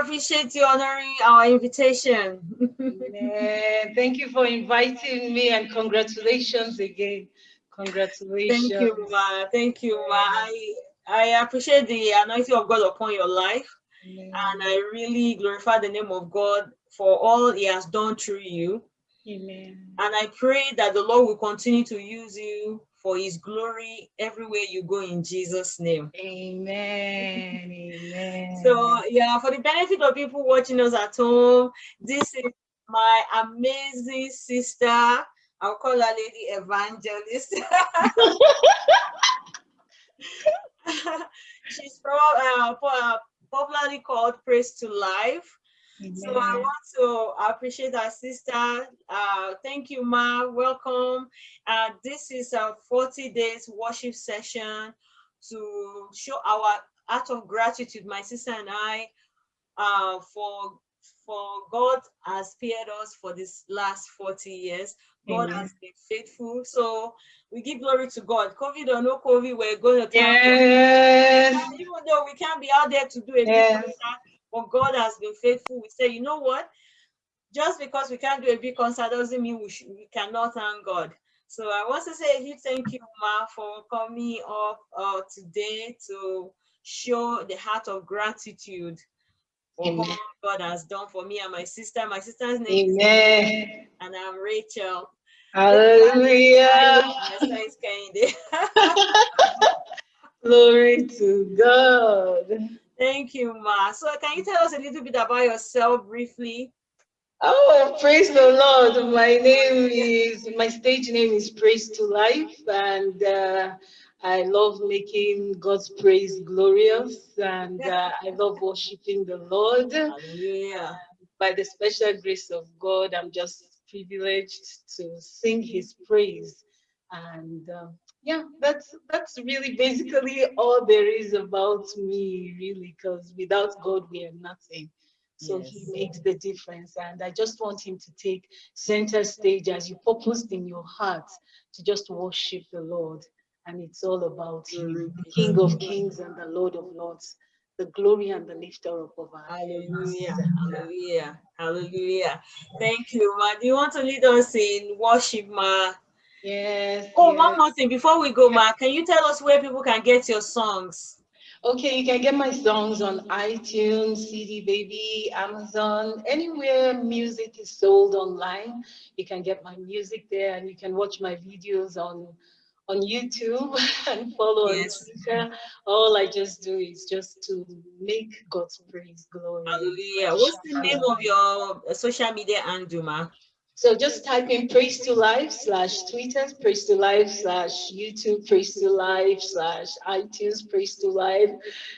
appreciate you honoring our invitation. Thank you for inviting me and congratulations again. Congratulations. Thank you, Ma. Thank you, Ma. I, I appreciate the anointing of God upon your life. Amen. And I really glorify the name of God for all he has done through you. Amen. And I pray that the Lord will continue to use you for his glory everywhere you go in Jesus' name. Amen. Amen. So yeah, for the benefit of people watching us at home, this is my amazing sister. I'll call her Lady Evangelist. She's from uh, popularly called Praise to Life. Amen. So I want to appreciate our sister. Uh, thank you, Ma. Welcome. Uh, this is a 40 days worship session to show our act of gratitude, my sister and I, uh, for for God has spared us for this last 40 years. God Amen. has been faithful. So we give glory to God. COVID or no COVID, we're going to yes. even though we can't be out there to do a yes. But God has been faithful. We say, you know what? Just because we can't do a big concert doesn't mean we, should, we cannot thank God. So I want to say a huge thank you, Ma, for coming up uh, today to show the heart of gratitude for Amen. God has done for me and my sister. My sister's name Amen. is and I'm Rachel. Hallelujah. Glory to God. Thank you, Ma. So can you tell us a little bit about yourself briefly? Oh, praise the Lord. My name is, my stage name is Praise to Life, and uh, I love making God's praise glorious, and uh, I love worshiping the Lord. Hallelujah. By the special grace of God, I'm just privileged to sing His praise, and uh, yeah, that's that's really basically all there is about me, really, because without God, we are nothing. So yes. he makes the difference. And I just want him to take center stage as you purposed in your heart to just worship the Lord. And it's all about him, the King of Kings and the Lord of Lords, the glory and the lifter up of our Hallelujah. Hallelujah. Hallelujah. Thank you, Ma. Do you want to lead us in worship, Ma? Yes. Oh, yes. one more thing before we go, Ma. Can you tell us where people can get your songs? Okay, you can get my songs on iTunes, CD Baby, Amazon, anywhere music is sold online. You can get my music there and you can watch my videos on on YouTube and follow yes. on Twitter. All I just do is just to make God's praise glory. Hallelujah. What's the name of your social media handle, ma? So just type in praise to life slash Twitter, praise to life slash YouTube, praise to life slash iTunes, praise to life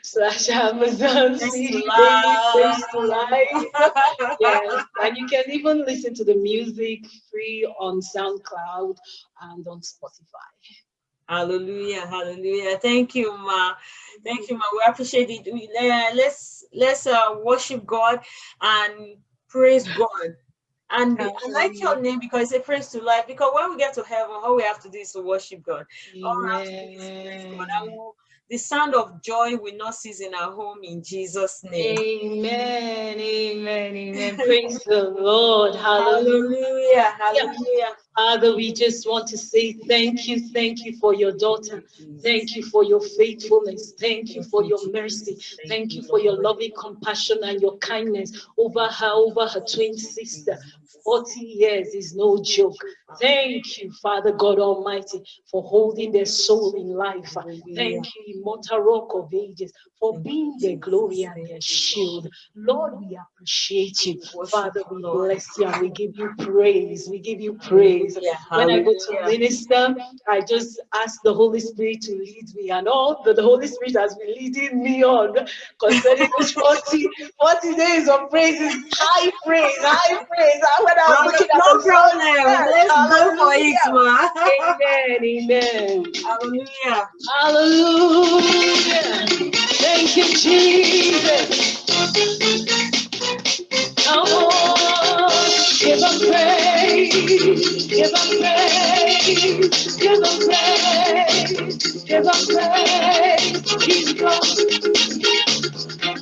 slash Amazon, praise to life. Praise to life. yes, and you can even listen to the music free on SoundCloud and on Spotify. Hallelujah, hallelujah. Thank you, Ma. Thank you, Ma. We appreciate it. We, uh, let's let's uh, worship God and praise God. And Absolutely. I like your name because it's a praise to life. Because when we get to heaven, all we have to do is to worship God. Amen. All we have to do is praise God. We'll, the sound of joy will not cease in our home in Jesus' name. Amen. Amen. Amen. Praise the Lord. Hallelujah. Hallelujah. Father, we just want to say thank you. Thank you for your daughter. Thank you for your faithfulness. Thank you for your mercy. Thank you for your loving compassion and your kindness over her, over her twin sister. 40 years is no joke. Thank you, Father God Almighty, for holding their soul in life. Thank you, immortal rock of ages, for being their glory and their shield. Lord, we appreciate you. Father, we bless you and we give you praise. We give you praise. When I go to minister, I just ask the Holy Spirit to lead me and all that the Holy Spirit has been leading me on concerning those 40, 40 days of praise is high praise, high praise. When I'm no, no problem. Let's go for it, ma. Amen. Amen. Hallelujah. Hallelujah. Thank you, Jesus. Come on, give them praise, give them praise, give them praise, give them praise. God.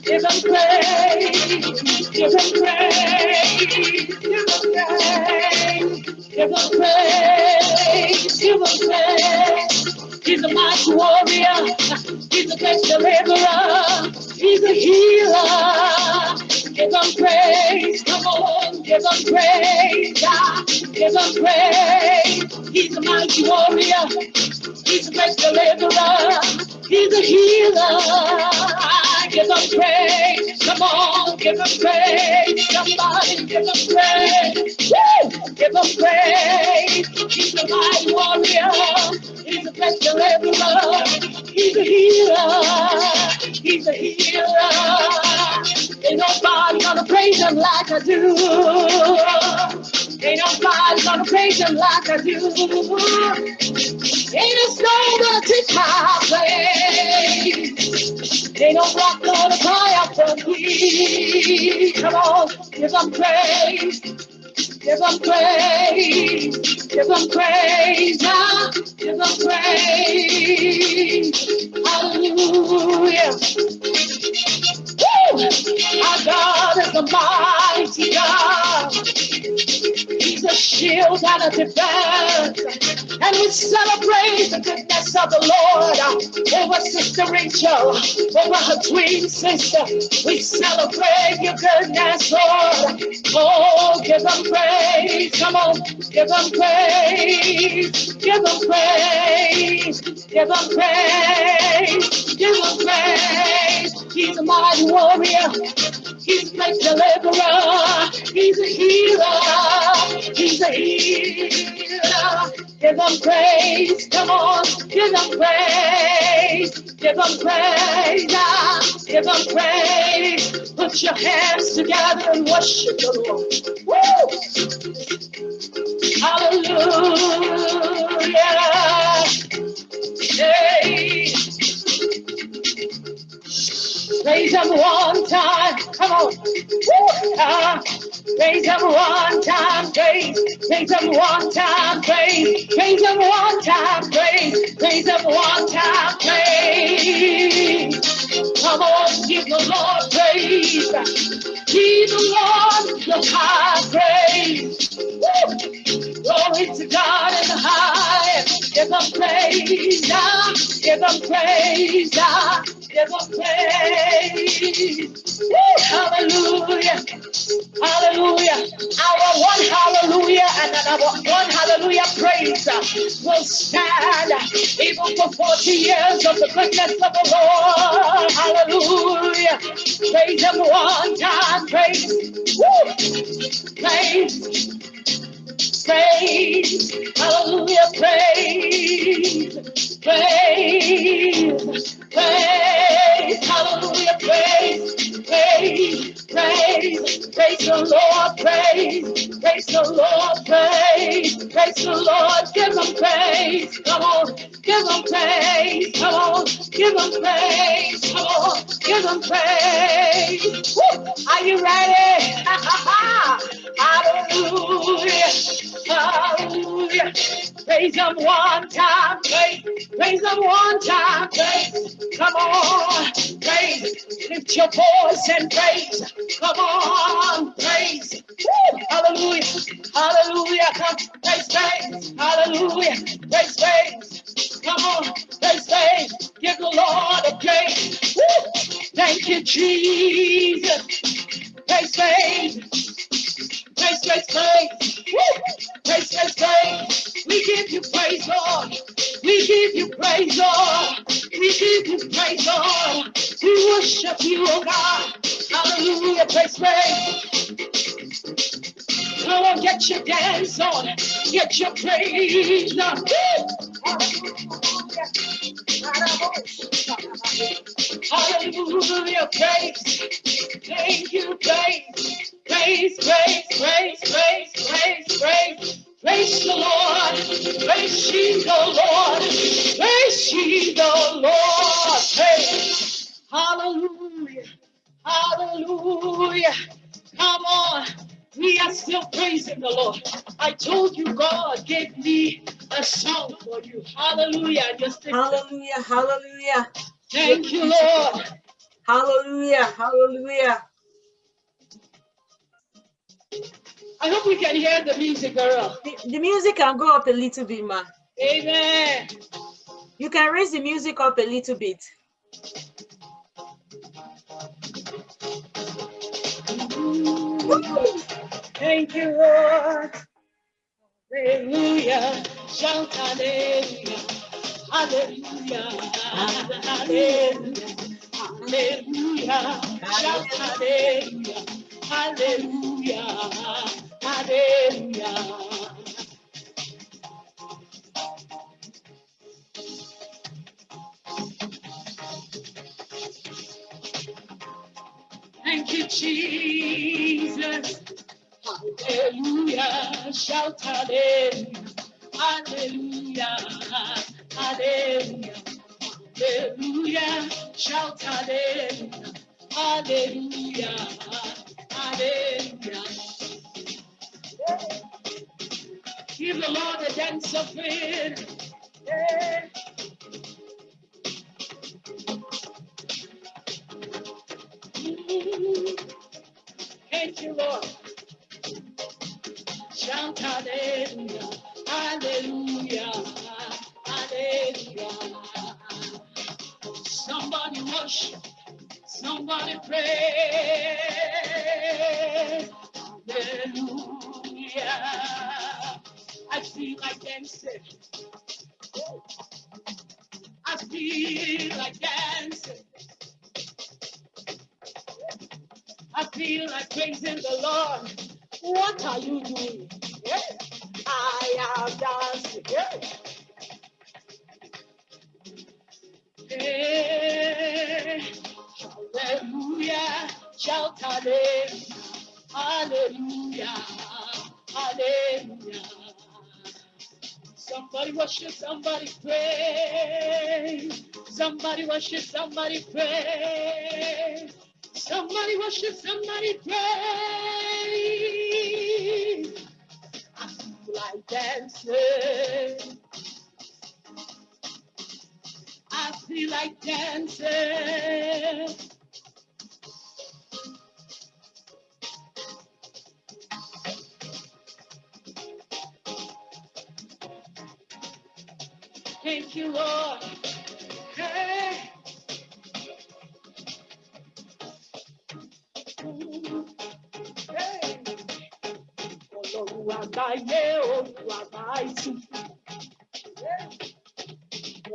Give him praise. Give him praise. Give him praise. Give him praise. Give him praise. He's a mighty warrior. He's a great deliverer. He's a healer. Give him praise. Come on, give him praise. Give him praise. He's a mighty warrior. He's a great deliverer. He's a healer give him praise. Come on, give him praise. Somebody give him praise. Woo! Give him praise. He's a mighty warrior. A great deliverer. He's a healer. He's a healer. Ain't nobody gonna praise him like I do. Ain't nobody gonna praise him like I do. Ain't a snow gonna take my place. Ain't no rock gonna cry out for me. Come on, give them praise. Give them praise. Give them praise. Now, give them praise. Hallelujah. Woo! Our God is a mighty God. A shield and a defense. And we celebrate the goodness of the Lord over Sister Rachel, over her twin sister. We celebrate your goodness, Lord. Oh, give them praise. Come on, give them praise. Give them praise. Give them praise. Give them praise. He's a mighty warrior. He's my deliverer. He's a healer. Give him praise. Come on. Give him praise. Give him praise. Give him praise. Put your hands together and worship the Lord. Woo! Hallelujah. Hey. Praise him one time. Come on. Woo! Uh, praise him one time. Praise. Praise him one time. Praise. Praise him one time. Praise. Praise him one time. Praise. Come on, give the Lord praise. Give the Lord the high praise. Woo! Glory to God in the high. Give him praise. Give him praise give us praise. Hallelujah. Hallelujah. Our one hallelujah and our one hallelujah praise will stand even for 40 years of the goodness of the Lord. Hallelujah. Praise him one time. Praise. Woo. Praise praise, hallelujah, praise, praise, praise, hallelujah, praise, praise, praise, praise the Lord, praise, praise the Lord, praise, praise the Lord, give him praise, come on, give him praise, come on, give him praise, come on, give him praise. Woo! Are you ready? Hallelujah. Hallelujah. Praise him one time. Praise, praise him one time. Praise. Come on. Praise. Lift your voice and praise. Come on. Praise. Woo. Hallelujah. Hallelujah. Come. Praise, praise. Hallelujah. Praise, praise. Come on. Praise, praise. Give the Lord a praise. Woo. Thank you, Jesus. Praise, praise. Praise, praise, praise. Praise, praise, praise. We give you praise, Lord. We give you praise, Lord. We give you praise, Lord. We worship you, oh God. Hallelujah. Praise, praise. Come on, get your dance on. Get your praise on. Hallelujah. Praise. Thank you, praise. Praise, praise, praise, praise, praise, praise. Praise the Lord. Praise ye the Lord. Praise ye the Lord. Praise. Hallelujah. Hallelujah. Come on. We are still praising the Lord. I told you God gave me a song for you. Hallelujah. Just hallelujah. Hallelujah. Thank you, Lord. Hallelujah. Hallelujah. I hope we can hear the music, girl. The, the music can go up a little bit, ma. Amen. You can raise the music up a little bit. Thank you, Lord. Hallelujah. Shout hallelujah. Hallelujah. Hallelujah. Shout hallelujah. Hallelujah. Hallelujah. Thank you, Jesus. Hallelujah. Shout hallelujah. Hallelujah. Hallelujah. Hallelujah. Shout hallelujah. Hallelujah. Hallelujah. Give the Lord a dance of it. Yeah. Thank you, Lord. Hallelujah, hallelujah, hallelujah. Somebody worship, somebody pray. Hallelujah. I feel like dancing. I feel like dancing. I feel like praising the Lord. What are you doing? Am dancing. Hey, hallelujah. Shout hallelujah. Hallelujah. Hallelujah. Somebody worship, somebody pray. Somebody worship, somebody pray. Somebody worship, somebody pray. Dancing. I feel like dancing. Thank you, Lord.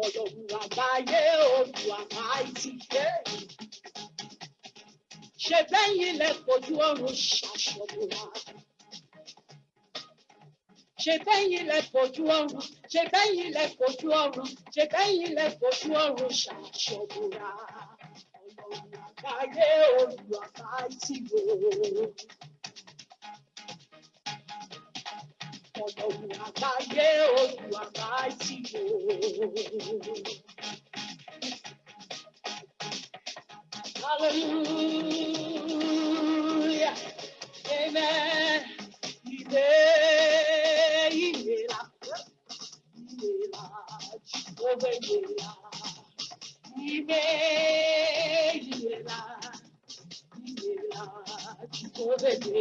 Ọlọ́run àgbáyé òun àgbáyé. Ṣé bẹ́yìn lẹ fojú ọ̀run ṣàṣọ̀bùrà? Ṣé bẹ́yìn lẹ fojú ọ̀run? Ṣé bẹ́yìn lẹ fojú ọ̀run? Ṣé bẹ́yìn? Ọlọ́run àgbáyé Hallelujah, amen. Ilé ìlera,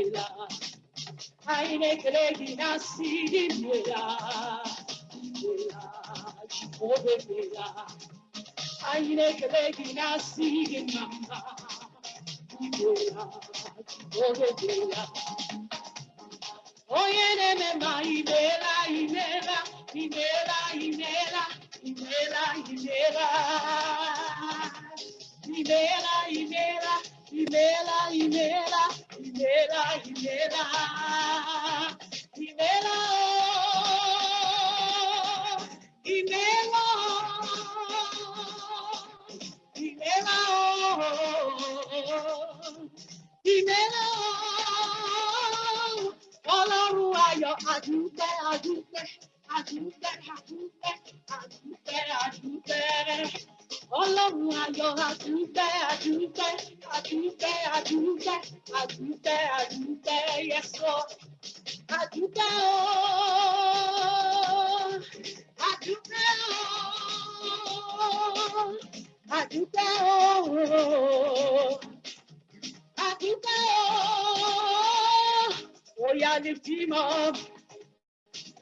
ìlera. Aine kregi nasi irela, irela, Jehovah irela. Aine kregi nasi irela. Onye na-eme ma imela imela imela imela imela imela imela imela imela imela Himela, Himela, Himela, oh, Himela, Himela, oh, Himela, oh, Ọlọ́run ayọ̀ àdúpẹ́ àdúpẹ́ àdúpẹ́ àdúpẹ́ àdúpẹ́ àdúpẹ́ ọlọ́run ayọ̀ àdúgbẹ́ àdúgbẹ́ àdúgbẹ́ àdúgbẹ́ àdúgbẹ́ àdúgbẹ́ yẹsọ àdúgbẹ́ o àdúgbẹ́ o àdúgbẹ́ o àdúgbẹ́ o. Oya lift him up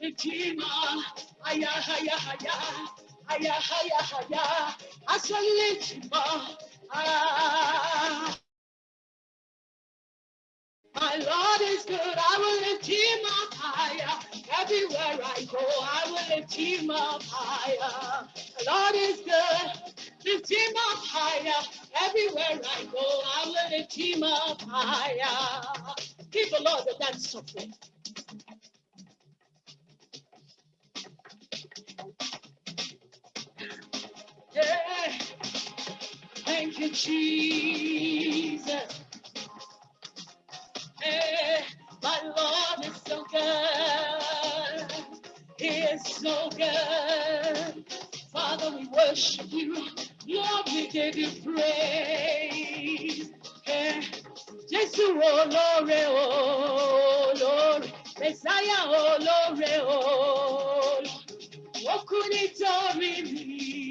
lift him up. Higher higher higher aya aya aya up ah. My Lord is good. I will lift him up higher. Everywhere I go, I will lift him up higher. The Lord is good. Lift him up higher. Everywhere I go, I will lift him up higher. Give the Lord the dance of Yeah. Thank you, Jesus. Hey, my Lord is so good. He is so good. Father, we worship you. Lord, we give you praise. Hey, Jesus, oh Lord, oh Lord. Messiah, oh oh Lord. Oku nítorí mi,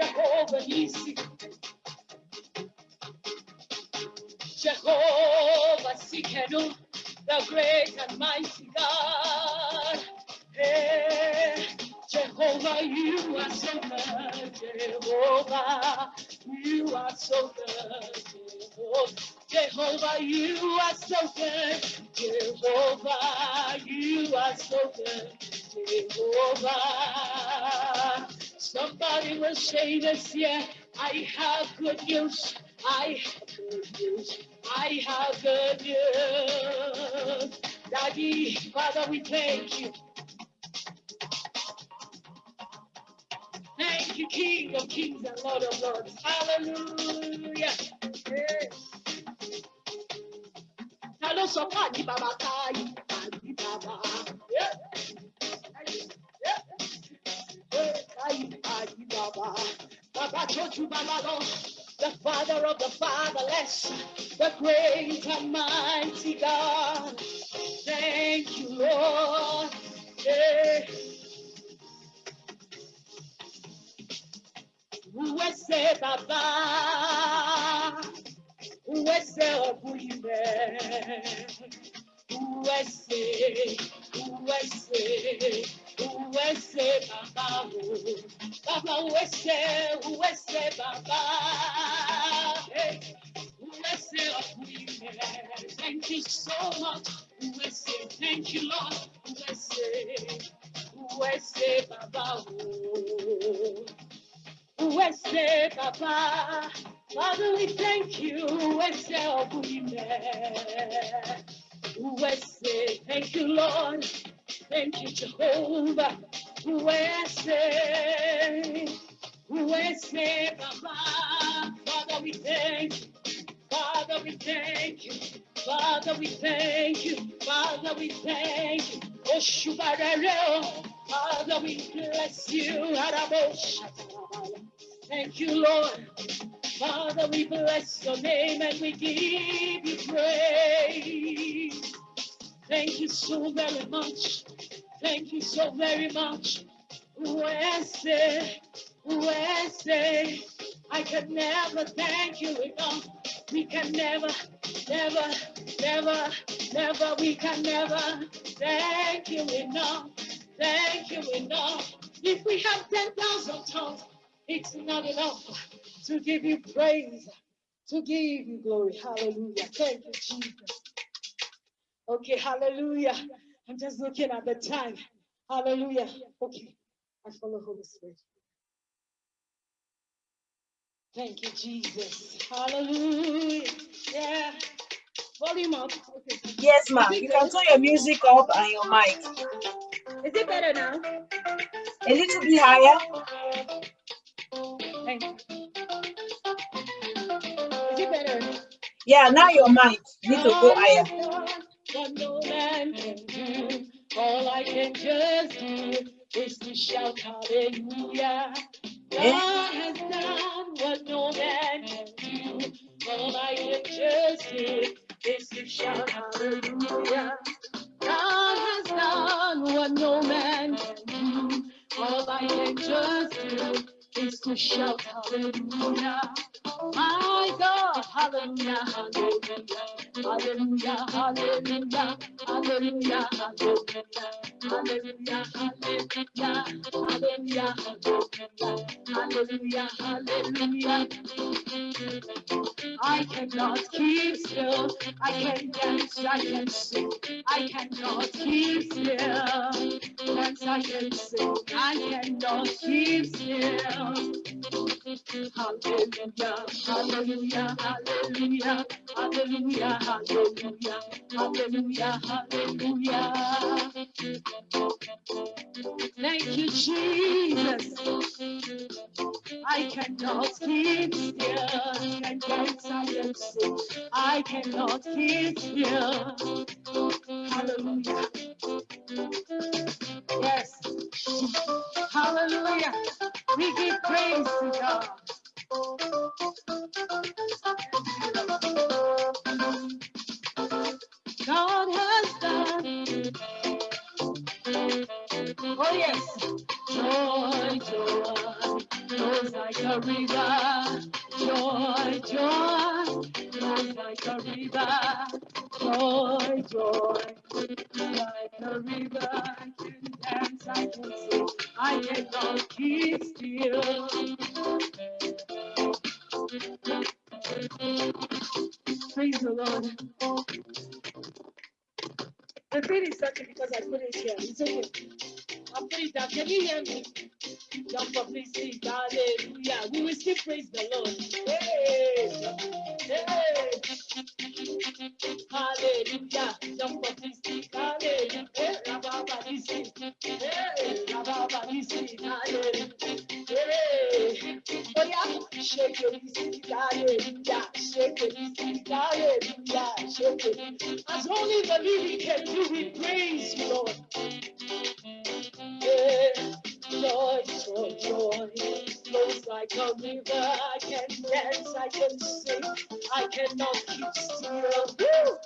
Jehovah Nisi, Jehovah Tsidkenu, the great and mighty God. Hey, Jehovah, you are so good. Jehovah, you are so good. Jehovah, you are so good. Jehovah, you are so good. Jehovah. Somebody will say this, yeah. I have good news. I have good news. I have good news. Daddy, Father, we thank you. Thank you, King of Kings and Lord of Lords. Hallelujah. Ta. Yeah. Tó bàbá lọ. The father of the fatherless, the great and mighty God. Thank you, Lord. Yeah. Uwese baba, uwese obuime, uwese, uwese, uwese baba o, baba uwese, uwese baba, hey, uwese obuime. Thank you so much, uwese. Thank you, Lord, uwese, uwese baba o. Wese Papa, Father, we thank you. Wese Obuime. Wese, thank you, Lord. Thank you, Jehovah. Wese, Wese Papa, Father, we thank you. Father, we thank you. Father, we thank you. Father, we thank you. Oshubarere, oh. Father, we bless you. Araboshatarabaya. Thank you, Lord. Father, we bless your name and we give you praise. Thank you so very much. Thank you so very much. Wese, Wese, I can never thank you enough. We can never, never, never, never, we can never thank you enough. Thank you enough. If we have 10,000 tongues, it's not enough to give you praise, to give you glory. Hallelujah. Thank you, Jesus. Okay, hallelujah. I'm just looking at the time. Hallelujah. Okay, I follow Holy Spirit. Thank you, Jesus. Hallelujah. Yeah. Volume up. Okay. Yes, ma'am. You can turn your music up and your mic Is it better now? a little bit higher. Thank you. Is it better? Yeah, now your mic. You need to go higher. I can just do is to shout hallelujah. God has done what no man can do. All I can just do is to shout hallelujah. God has done what no man can do. All I can just do is to shout hallelujah. My God, hallelujah, hallelujah, hallelujah, hallelujah, hallelujah, hallelujah, hallelujah, hallelujah, hallelujah, hallelujah. I cannot keep still, I can dance, I can sing, I cannot keep still, dance, I can sing, I cannot keep still. Hallelujah, hallelujah, hallelujah, hallelujah hallelujah, hallelujah, hallelujah. Thank you, Jesus. I cannot keep still. And I. I cannot keep still. Hallelujah. Yes. Hallelujah. We give praise to God. God has done. Oh yes, joy, joy, flows like a river. Joy, joy, flows like a river. Joy, joy, like a river. I can dance, I can sing, I cannot keep still. Cannot keep still. Woo!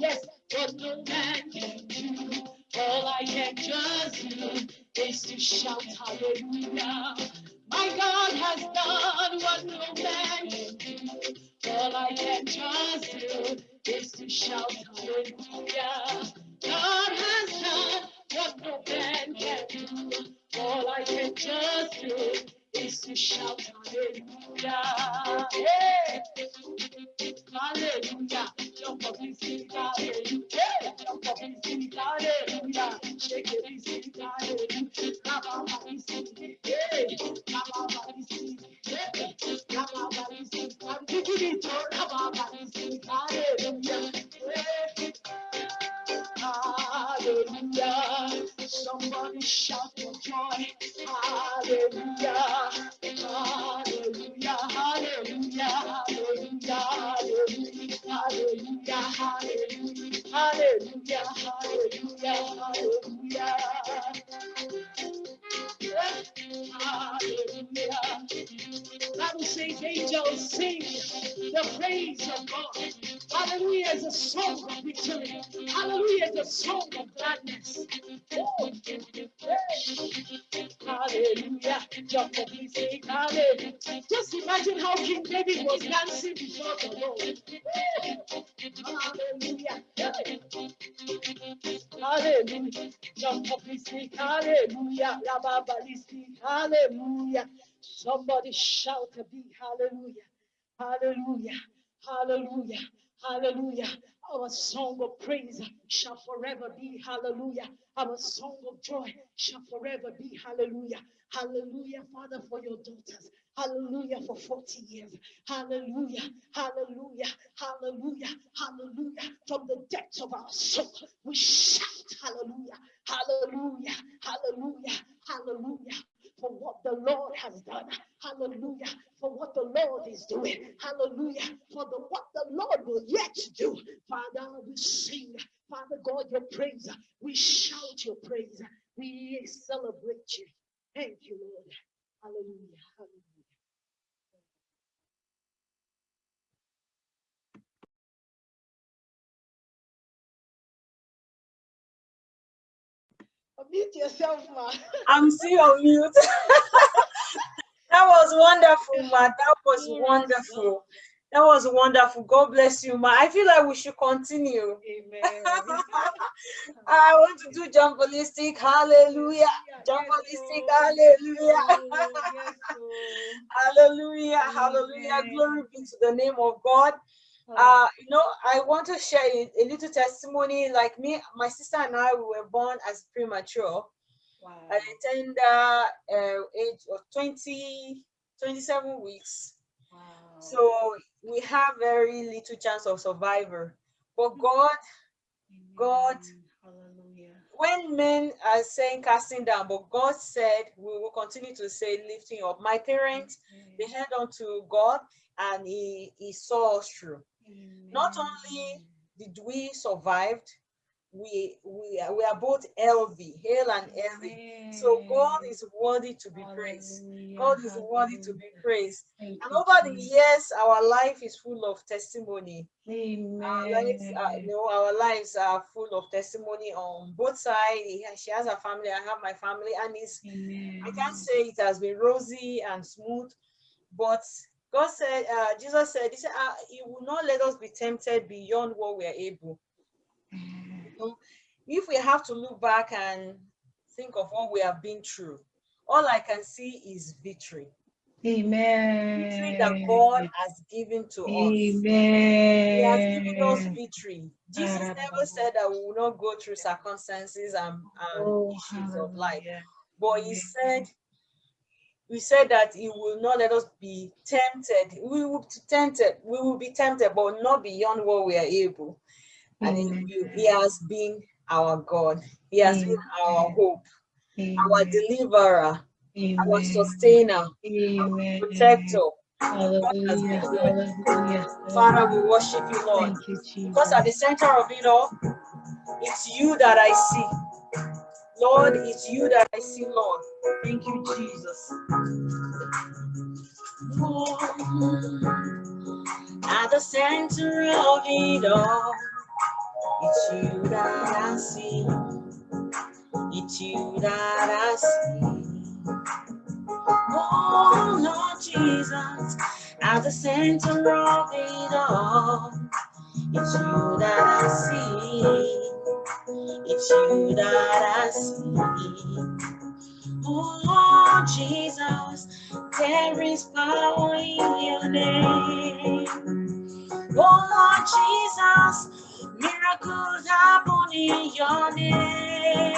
Yes, what no man can do, all I can just do is to shout hallelujah. Praise of God. Hallelujah is a song of victory. Hallelujah is a song of gladness. Oh, Hallelujah. Jump up and sing hallelujah. Just imagine how King David was dancing before the Lord. Hallelujah. Hallelujah. Jump up and sing hallelujah. Hallelujah. Somebody shout a big hallelujah. Hallelujah. Hallelujah. Hallelujah. Our song of praise shall forever be hallelujah. Our song of joy shall forever be hallelujah. Hallelujah, Father, for your daughters. Hallelujah for 40 years. Hallelujah. Hallelujah. Hallelujah. Hallelujah. From the depths of our soul, we shout hallelujah. Hallelujah. Hallelujah. Hallelujah. For what the Lord has done. Hallelujah. For what the Lord is doing. Hallelujah. For the what the Lord will yet do. Father, we sing. Father God, your praise. We shout your praise. We celebrate you. Thank you, Lord. Hallelujah. Hallelujah. Mute yourself, ma. I'm still on mute. that was wonderful, ma. That was wonderful. That was wonderful. God bless you, ma. I feel like we should continue. Amen. I want to do jump ballistic. Hallelujah. Jump ballistic. Hallelujah. Hallelujah. Hallelujah. Glory be to the name of God. Uh, you know, I want to share a, a little testimony. Like me, my sister and I, we were born as premature. Wow. At the tender uh, age of 20, 27 weeks. Wow. So we have very little chance of survival. But God, God, Hallelujah. when men are saying casting down, but God said we will continue to say lifting up. My parents, they held on to God and he, he saw us through. Not only did we survived, we we are, we are both healthy, hale and healthy. So God is worthy to be praised. God is worthy to be praised. And over the years, our life is full of testimony. Amen. Our lives, are, you know, our lives are full of testimony on both sides. She has a family, I have my family, and it's Amen. I can't say it has been rosy and smooth, but God said, uh, Jesus said, He said, uh, He will not let us be tempted beyond what we are able. You know, if we have to look back and think of what we have been through, all I can see is victory. Amen. Victory that God has given to us. Amen. He has given us victory. Jesus never said that we will not go through circumstances and, and Oh, issues of life. hallelujah. But he said, we said that he will not let us be tempted. We will be tempted, we will be tempted, but not beyond what we are able. And he, Amen. he has been our God. He has been our hope, our deliverer, our sustainer, our protector. Hallelujah. Hallelujah. Father, we worship you, Lord. You. Because at the center of it all, it's you that I see. Lord, it's you that I see, Lord. Thank you, Jesus. At the center of it all, it's you that I see. It's you that I see. Oh, Lord Jesus, at the center of it all, it's you that I see. It's you that I see. Oh, Jesus, there is power in your name. Oh, Jesus, miracles happen in your name.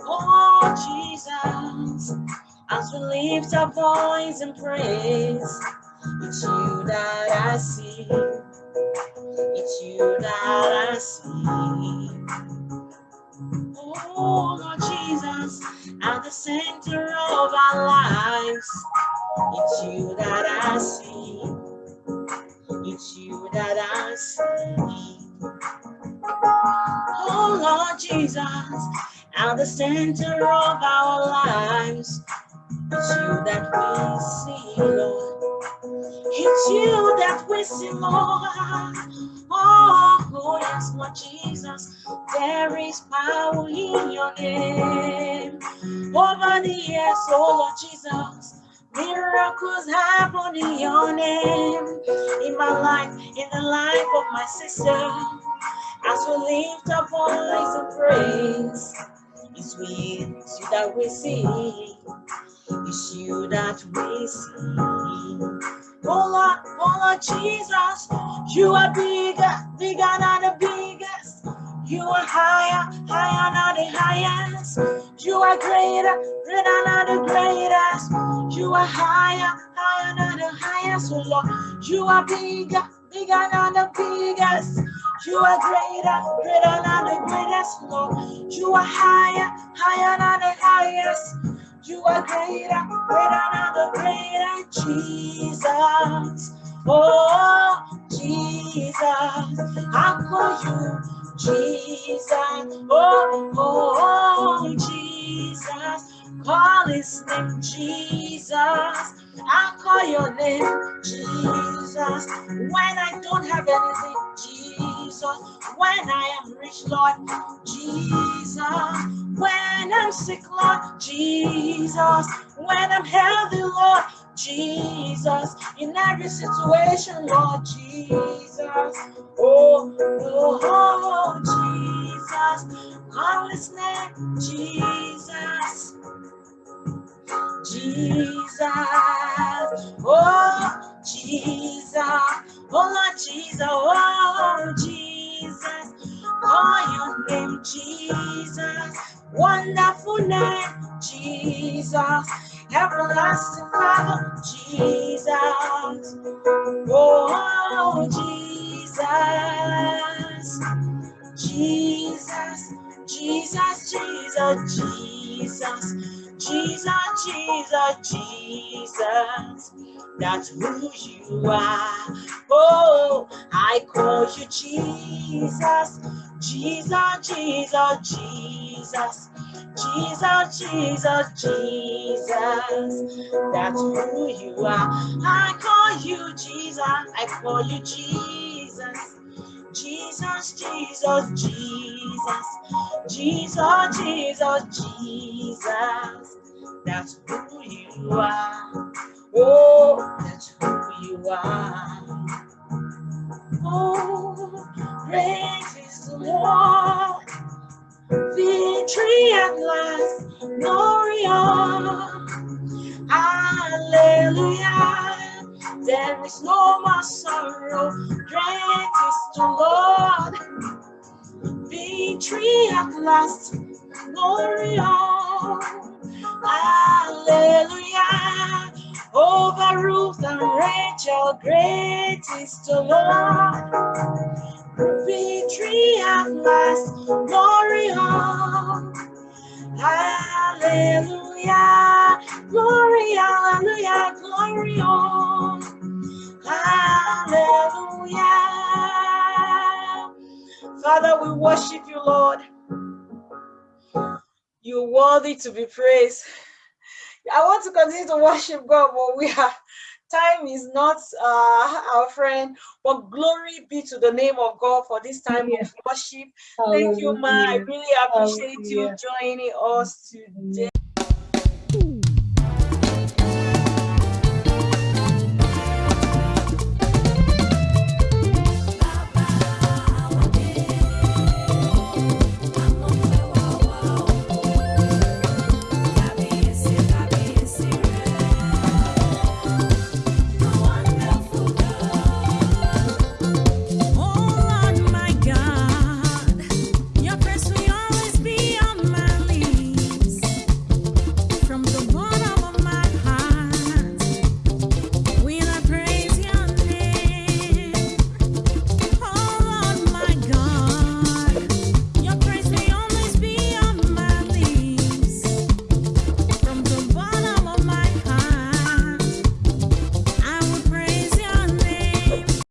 Oh, Jesus, as we lift our voice and praise, it's you that I see. It's you that I see. Oh, Lord Jesus, at the center of our lives, it's you that I see. It's you that I see. Oh, Lord Jesus, at the center of our lives, it's you that we see, Lord. It's you that we see. Oh, oh, yes, Lord Jesus, there is power in your name. Over the years, oh Lord Jesus, miracles happen in your name. In my life, in the life of my sister, as we lift our voice of praise, it's with you that we see. It's you that we see. Oh Lord, oh Lord Jesus, you are bigger, bigger than the biggest. You are higher, higher than the highest. You are greater, greater than the greatest. You are higher, higher than the highest. Oh Lord, you are bigger, bigger than the biggest. You are greater, greater than the greatest. Oh, Lord, you are higher, higher than the highest. You are greater, greater than the greater Jesus. Oh, Jesus, I call you Jesus. Oh, oh, Jesus, call his name Jesus. I call your name Jesus. When I don't have anything, Jesus. When I am rich, Lord, Jesus. When I'm sick, Lord, Jesus. When I'm healthy, Lord, Jesus. In every situation, Lord, Jesus. Oh, oh, oh, Jesus. His name, Jesus. Jesus, oh Jesus, oh Lord Jesus, oh Jesus, call your name Jesus, wonderful name Jesus, everlasting Father Jesus, oh Jesus, Jesus, Jesus, Jesus, Jesus. Jesus, Jesus, Jesus, that's who you are. Oh, I call you Jesus, Jesus, Jesus, Jesus, Jesus, Jesus, Jesus, that's who you are. I call you Jesus, I call you Jesus. Jesus, Jesus, Jesus, Jesus, Jesus, Jesus, that's who you are. Oh, that's who you are. Oh, praise the Victory at last, glory Hallelujah. There is no more sorrow. Great is the Lord. Victory at last. Glory on. Hallelujah. Over Ruth and Rachel, great is the Lord. Victory at last. Glory on. Hallelujah. Glory, hallelujah, glory on. Hallelujah. Father, we worship you, Lord. You're worthy to be praised. I want to continue to worship God, but we are time is not uh, our friend, but glory be to the name of God for this time of worship. Thank you, Ma. I really appreciate you joining us today.